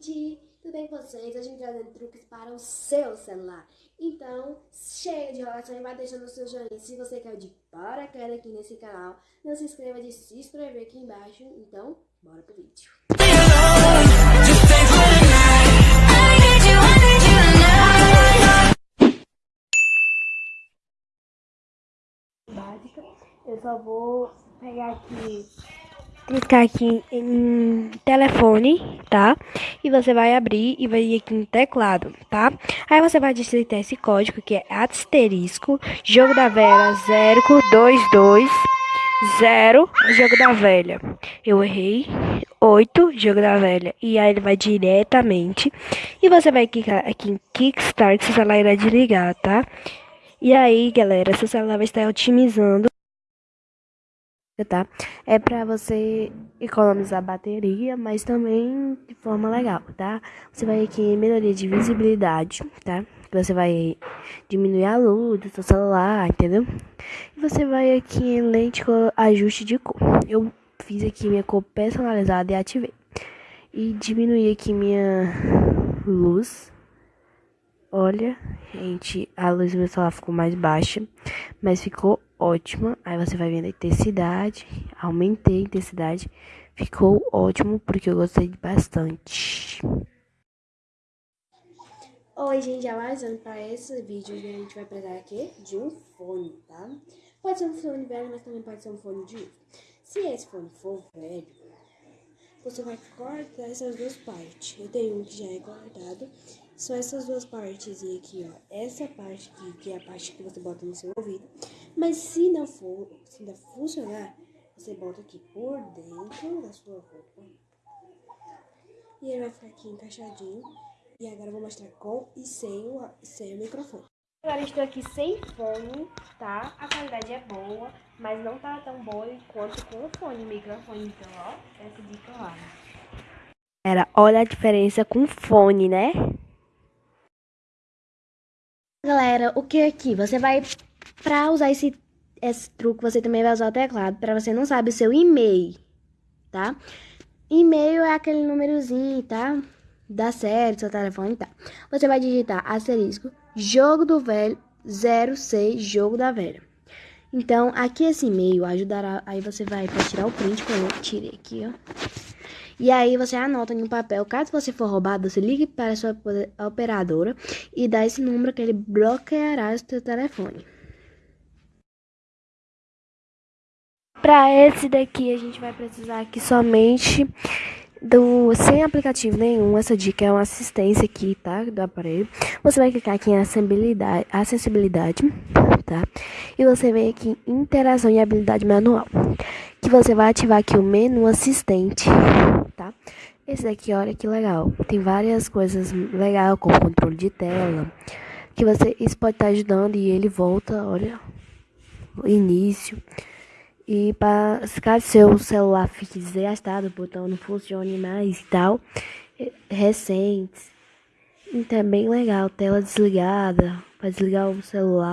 gente! Tudo bem com vocês? Hoje gente trazendo truques para o seu celular. Então, chega de enrolação e vai deixando o seu joinha. Se você quer de paraquedas aqui nesse canal, não se inscreva de se inscrever aqui embaixo. Então, bora pro vídeo. Básica, eu só vou pegar aqui clicar aqui em telefone, tá? E você vai abrir e vai ir aqui no teclado, tá? Aí você vai digitar esse código que é asterisco, jogo da velha 022 0, jogo da velha. Eu errei. 8, jogo da velha. E aí ele vai diretamente. E você vai clicar aqui em Kickstart, seu celular irá desligar, tá? E aí, galera, seu celular vai estar otimizando tá? É para você economizar bateria, mas também de forma legal, tá? Você vai aqui em melhoria de visibilidade, tá? Você vai diminuir a luz do seu celular, entendeu? E você vai aqui em lente ajuste de cor. Eu fiz aqui minha cor personalizada e ativei. E diminuí aqui minha luz. Olha, gente, a luz do meu celular ficou mais baixa, mas ficou ótima. Aí você vai vendo a intensidade. Aumentei a intensidade. Ficou ótimo porque eu gostei bastante. Oi, gente, avisando para esse vídeo a gente vai precisar aqui de um fone, tá? Pode ser um fone velho, mas também pode ser um fone de. Se esse fone for velho, você vai cortar essas duas partes. Eu tenho um que já é cortado. São essas duas partes aqui, ó. Essa parte aqui, que é a parte que você bota no seu ouvido. Mas se não for, se não funcionar, você bota aqui por dentro da sua roupa. E ele vai ficar aqui encaixadinho. E agora eu vou mostrar com e sem o, sem o microfone. Agora estou aqui sem fone, tá? A qualidade é boa, mas não tá tão boa quanto com o fone, microfone. Então, ó, essa dica lá. Era, olha a diferença com fone, né? Galera, o que é aqui? Você vai, pra usar esse, esse truque, você também vai usar o teclado, pra você não sabe o seu e-mail, tá? E-mail é aquele númerozinho, tá? Da série, do seu telefone e tá? Você vai digitar asterisco, jogo do velho, 06, jogo da velha. Então, aqui esse e-mail ajudará, aí você vai pra tirar o print, que eu tirei aqui, ó. E aí você anota em um papel, caso você for roubado, você ligue para sua operadora e dá esse número que ele bloqueará o seu telefone. Para esse daqui a gente vai precisar aqui somente do sem aplicativo nenhum. Essa dica é uma assistência aqui, tá? Do aparelho. Você vai clicar aqui em acessibilidade, acessibilidade, tá? E você vem aqui em interação e habilidade manual. Que você vai ativar aqui o menu assistente, tá? Esse daqui, olha que legal. Tem várias coisas legais, como controle de tela. Que você, isso pode estar ajudando e ele volta, olha, início. E para caso seu celular fique desgastado, o botão não funcione mais e tal, recentes. Então é bem legal, tela desligada, para desligar o celular.